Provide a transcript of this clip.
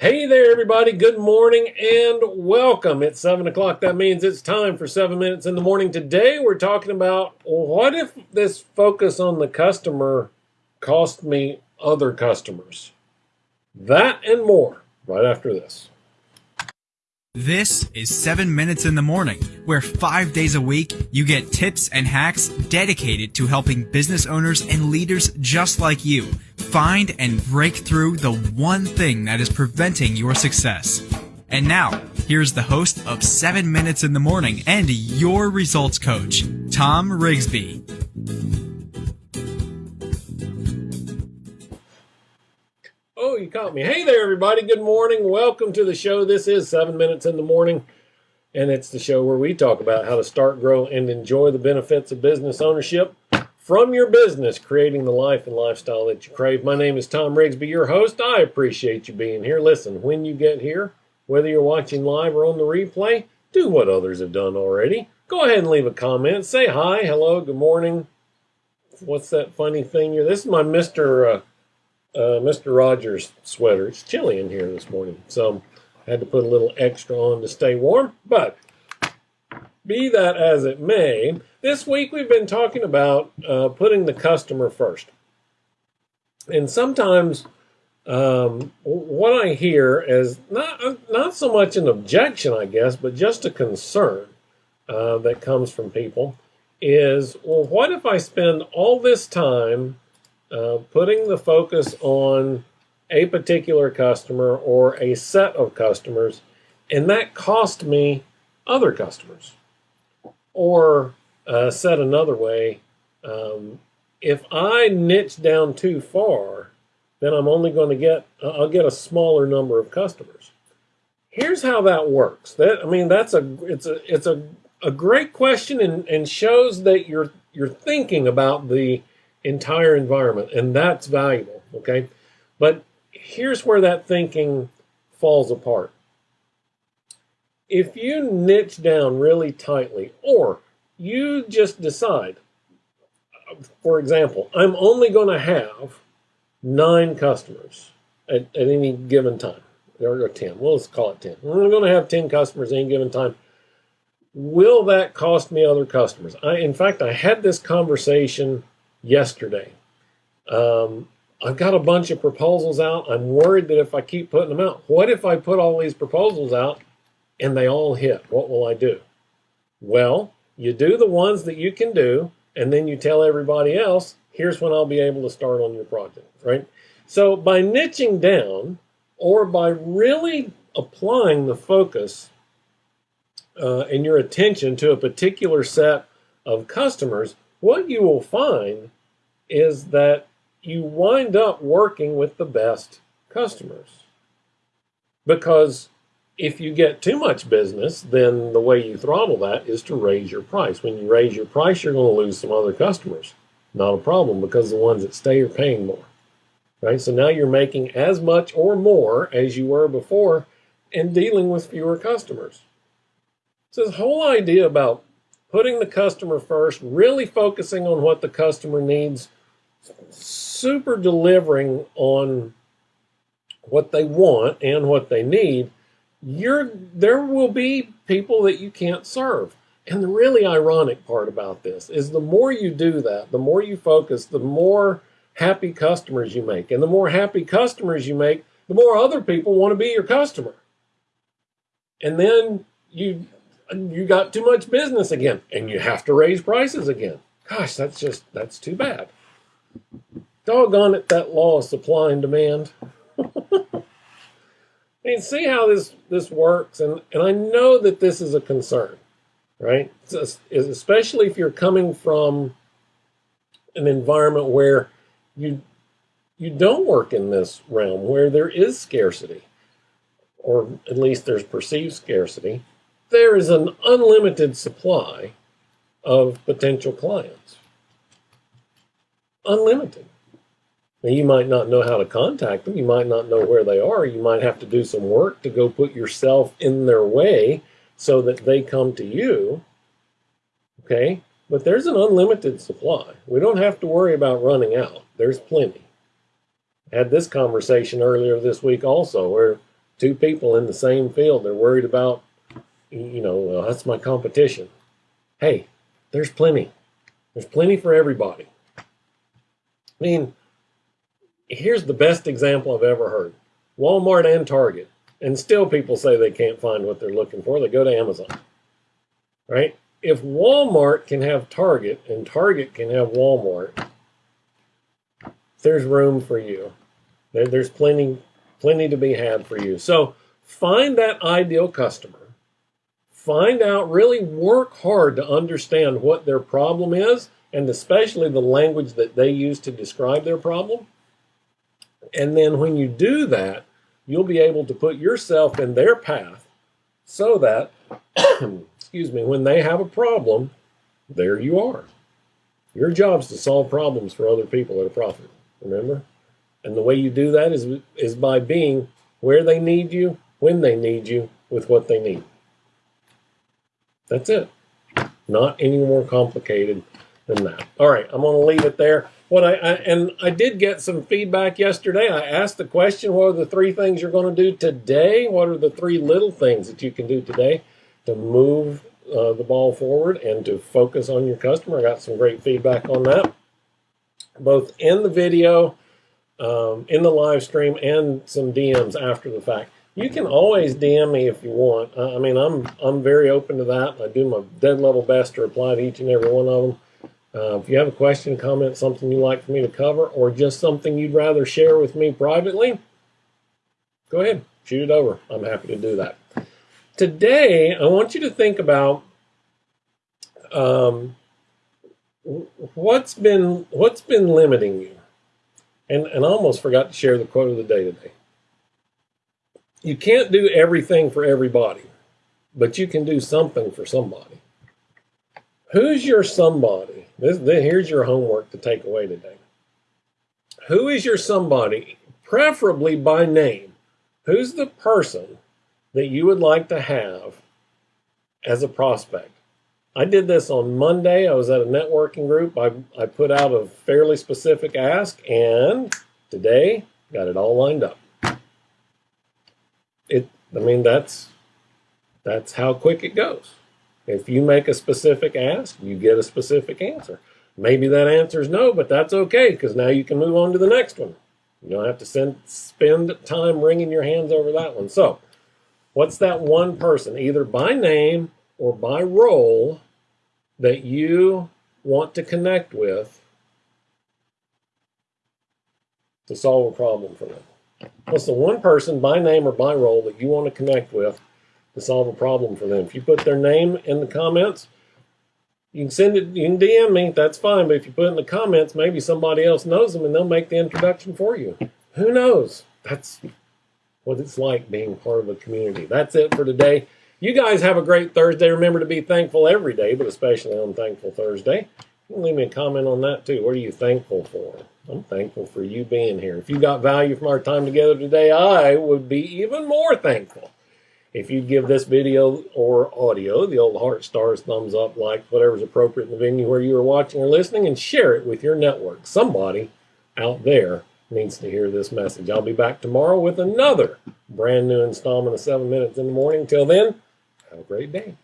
Hey there, everybody. Good morning and welcome. It's 7 o'clock. That means it's time for 7 minutes in the morning. Today, we're talking about what if this focus on the customer cost me other customers? That and more right after this. This is 7 Minutes in the Morning, where five days a week you get tips and hacks dedicated to helping business owners and leaders just like you find and break through the one thing that is preventing your success. And now, here's the host of 7 Minutes in the Morning and your results coach, Tom Rigsby. Oh, you caught me. Hey there, everybody. Good morning. Welcome to the show. This is 7 Minutes in the Morning, and it's the show where we talk about how to start, grow, and enjoy the benefits of business ownership from your business, creating the life and lifestyle that you crave. My name is Tom Rigsby, your host. I appreciate you being here. Listen, when you get here, whether you're watching live or on the replay, do what others have done already. Go ahead and leave a comment. Say hi, hello, good morning. What's that funny thing here? This is my Mr. Uh, uh, Mr. Rogers sweater. It's chilly in here this morning, so I had to put a little extra on to stay warm. But be that as it may, this week we've been talking about uh, putting the customer first. And sometimes um, what I hear is not, not so much an objection, I guess, but just a concern uh, that comes from people is, well, what if I spend all this time uh, putting the focus on a particular customer or a set of customers, and that cost me other customers. Or uh, said another way, um, if I niche down too far, then I'm only going to get I'll get a smaller number of customers. Here's how that works. That I mean that's a it's a it's a, a great question and, and shows that you're you're thinking about the entire environment, and that's valuable, okay? But here's where that thinking falls apart. If you niche down really tightly, or you just decide, for example, I'm only going to have nine customers at, at any given time, or 10, well, let's call it 10. I'm going to have 10 customers at any given time. Will that cost me other customers? I, in fact, I had this conversation yesterday. Um, I've got a bunch of proposals out. I'm worried that if I keep putting them out, what if I put all these proposals out and they all hit? What will I do? Well, you do the ones that you can do, and then you tell everybody else, here's when I'll be able to start on your project, right? So by niching down or by really applying the focus uh, and your attention to a particular set of customers, what you will find is that you wind up working with the best customers. Because if you get too much business, then the way you throttle that is to raise your price. When you raise your price, you're going to lose some other customers. Not a problem because the ones that stay are paying more. Right? So now you're making as much or more as you were before and dealing with fewer customers. So this whole idea about putting the customer first, really focusing on what the customer needs, super delivering on what they want and what they need, you're there will be people that you can't serve. And the really ironic part about this is the more you do that, the more you focus, the more happy customers you make. And the more happy customers you make, the more other people want to be your customer. And then you you got too much business again and you have to raise prices again. Gosh, that's just, that's too bad. Doggone it, that law of supply and demand. I mean, see how this, this works. And, and I know that this is a concern, right? Especially if you're coming from an environment where you, you don't work in this realm, where there is scarcity, or at least there's perceived scarcity there is an unlimited supply of potential clients. Unlimited. Now, you might not know how to contact them. You might not know where they are. You might have to do some work to go put yourself in their way so that they come to you. Okay? But there's an unlimited supply. We don't have to worry about running out. There's plenty. I had this conversation earlier this week also where two people in the same field. They're worried about, you know, well, that's my competition. Hey, there's plenty. There's plenty for everybody. I mean, here's the best example I've ever heard Walmart and Target. And still people say they can't find what they're looking for. They go to Amazon. Right? If Walmart can have Target and Target can have Walmart, there's room for you. There, there's plenty, plenty to be had for you. So find that ideal customer. Find out, really work hard to understand what their problem is, and especially the language that they use to describe their problem. And then when you do that, you'll be able to put yourself in their path so that, excuse me, when they have a problem, there you are. Your job is to solve problems for other people at a profit, remember? And the way you do that is, is by being where they need you, when they need you, with what they need. That's it. Not any more complicated than that. All right, I'm going to leave it there. What I, I, and I did get some feedback yesterday. I asked the question, what are the three things you're going to do today? What are the three little things that you can do today to move uh, the ball forward and to focus on your customer? I got some great feedback on that, both in the video, um, in the live stream, and some DMs after the fact. You can always DM me if you want. I mean, I'm I'm very open to that. I do my dead level best to reply to each and every one of them. Uh, if you have a question, comment, something you'd like for me to cover, or just something you'd rather share with me privately, go ahead, shoot it over. I'm happy to do that. Today, I want you to think about um, what's been what's been limiting you. And, and I almost forgot to share the quote of the day today you can't do everything for everybody, but you can do something for somebody. Who's your somebody? This, here's your homework to take away today. Who is your somebody, preferably by name? Who's the person that you would like to have as a prospect? I did this on Monday. I was at a networking group. I, I put out a fairly specific ask, and today got it all lined up it I mean that's that's how quick it goes. If you make a specific ask, you get a specific answer. Maybe that answer is no, but that's okay because now you can move on to the next one. You don't have to send, spend time wringing your hands over that one. So, what's that one person, either by name or by role, that you want to connect with to solve a problem for them? What's the one person by name or by role that you want to connect with to solve a problem for them? If you put their name in the comments, you can send it, you can DM me, that's fine. But if you put it in the comments, maybe somebody else knows them and they'll make the introduction for you. Who knows? That's what it's like being part of a community. That's it for today. You guys have a great Thursday. Remember to be thankful every day, but especially on Thankful Thursday. Leave me a comment on that too. What are you thankful for? I'm thankful for you being here. If you got value from our time together today, I would be even more thankful if you'd give this video or audio the old heart stars, thumbs up, like, whatever's appropriate in the venue where you are watching or listening, and share it with your network. Somebody out there needs to hear this message. I'll be back tomorrow with another brand new installment of 7 Minutes in the Morning. Till then, have a great day.